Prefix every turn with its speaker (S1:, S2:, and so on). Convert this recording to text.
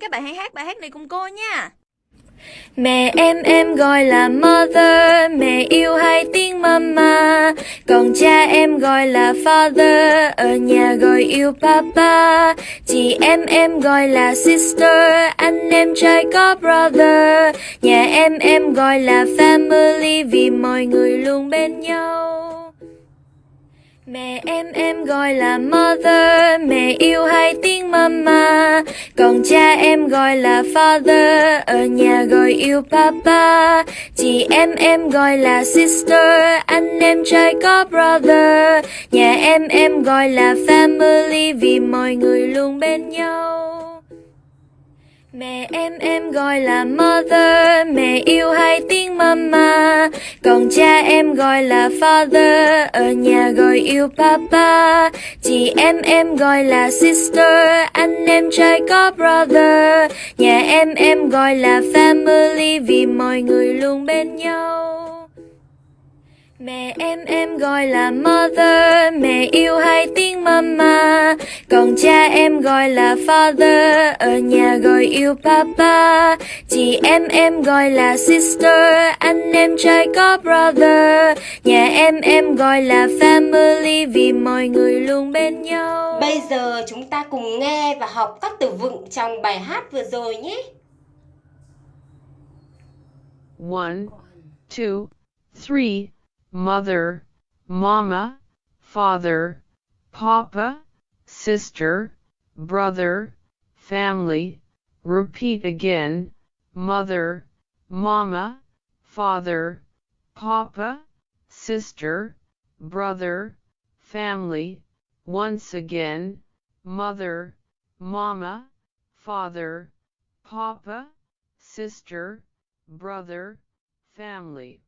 S1: Các bạn hãy hát bài hát này cùng cô nha.
S2: Mẹ em em gọi là mother, mẹ yêu hai tiếng mama. Còn cha em gọi là father, ở nhà gọi yêu papa. Chị em em gọi là sister, anh em trai có brother. Nhà em em gọi là family vì mọi người luôn bên nhau. Mẹ em em gọi là mother, mẹ yêu hai tiếng mama. Còn cha em gọi là father, ở nhà gọi yêu papa. Chị em em gọi là sister, anh em trai có brother. Nhà em em gọi là family vì mọi người luôn bên nhau. Mẹ em em gọi là mother, mẹ yêu hai tiếng mama. Còn cha em gọi là father, ở nhà gọi yêu papa. Chị em em gọi là sister, anh em trai có brother. Nhà em em gọi là family vì mọi người luôn bên nhau. Mẹ em em gọi là mother, mẹ yêu hai tiếng mama. Còn cha em gọi là father, ở nhà gọi yêu papa. Chị em em gọi là sister, anh em trai có brother. Nhà em em gọi là family vì mọi người luôn bên nhau.
S3: Bây giờ chúng ta cùng nghe và học các từ vựng trong bài hát vừa rồi nhé.
S4: One, two, three. Mother, mama, father, papa, sister, brother, family. Repeat again, mother, mama, father, papa, sister, brother, family. Once again, mother, mama, father, papa, sister, brother, family.